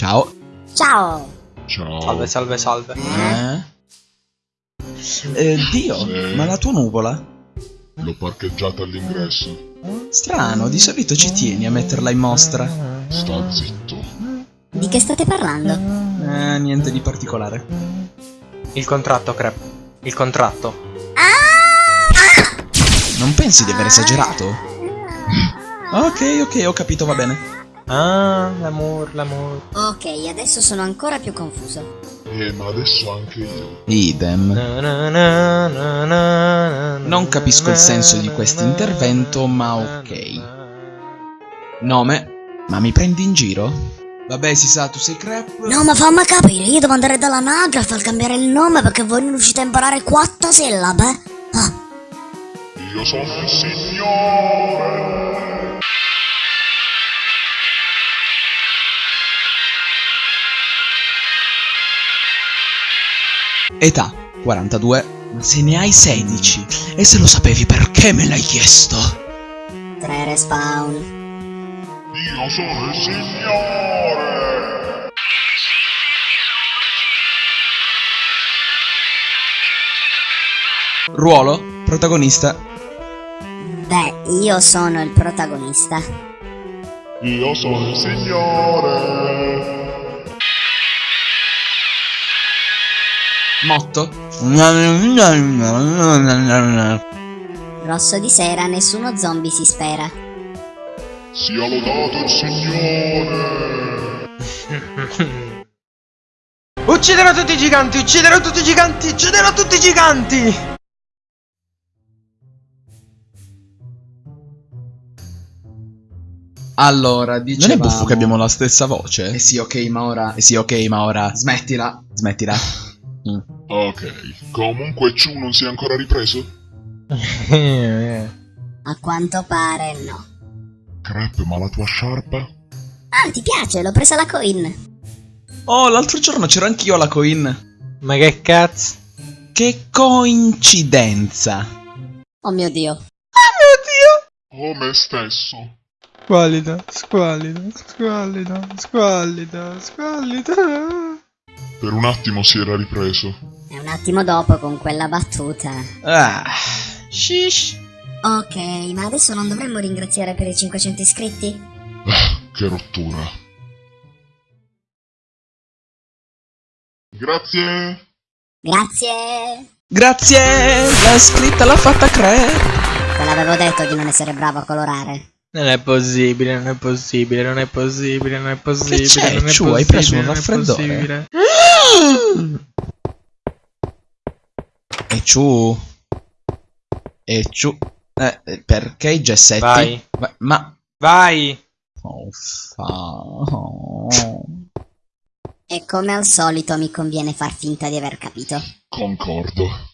Ciao. Ciao! Ciao. Salve, salve, salve. Eh? Eh, Dio, Sì. ma la tua nuvola? L'ho parcheggiata all'ingresso. Strano, di solito ci tieni a metterla in mostra. Sta zitto. Di che state parlando? Eh, niente di particolare. Il contratto, Crep. Il contratto. Non pensi di aver esagerato? Ok, ok, ho capito, va bene. Ah, l'amore, l'amore. Ok, adesso sono ancora più confuso. Eh, ma adesso anche io. Idem. Non capisco il senso di questo intervento, ma ok. Nome? Ma mi prendi in giro? Vabbè, si sa, tu sei Crep. No, ma fammi capire, io devo andare dall'anagrafe al cambiare il nome perché voi non riuscite a imparare quattro sillabe? Ah, Io sono il signore. Età 42. Ma se ne hai 16. E se lo sapevi perché me l'hai chiesto? tre respawn. Io sono il signore. Ruolo? Protagonista? Beh, io sono il protagonista. Io sono il signore. Motto? Rosso di sera, nessuno zombie si spera. Sia lodato il signore. Ucciderò tutti i giganti, ucciderò tutti i giganti, ucciderò tutti i giganti! Allora, Non dicevamo... è buffo che abbiamo la stessa voce? Eh sì, ok, ma ora... Eh sì, ok, ma ora... Smettila. Smettila. Mm. Ok. Comunque Ciu non si è ancora ripreso? A quanto pare no. Crep, ma la tua sciarpa? Ah, ti piace? L'ho presa la coin. Oh, l'altro giorno c'ero anch'io alla coin. Ma che cazzo? Che coincidenza. Oh mio dio. Oh me stesso. Squallida, squallida, squallida, squallida, squallida. Per un attimo si era ripreso. E un attimo dopo con quella battuta. Ah. Shish. Ok, ma adesso non dovremmo ringraziare per i 500 iscritti? Che rottura. Grazie. Grazie! Grazie. La scritta l'ha fatta Cre. Te l'avevo detto di non essere bravo a colorare. Non è possibile, non è possibile, non è possibile, non è possibile. c'è, non è Ciu, hai preso un possibile, non è raffreddore? E ciu. E ciu. Eh, eh, perché i gessetti? Vai. Ma... ma... Vai! Oh, fa... oh. E come al solito mi conviene far finta di aver capito. Concordo.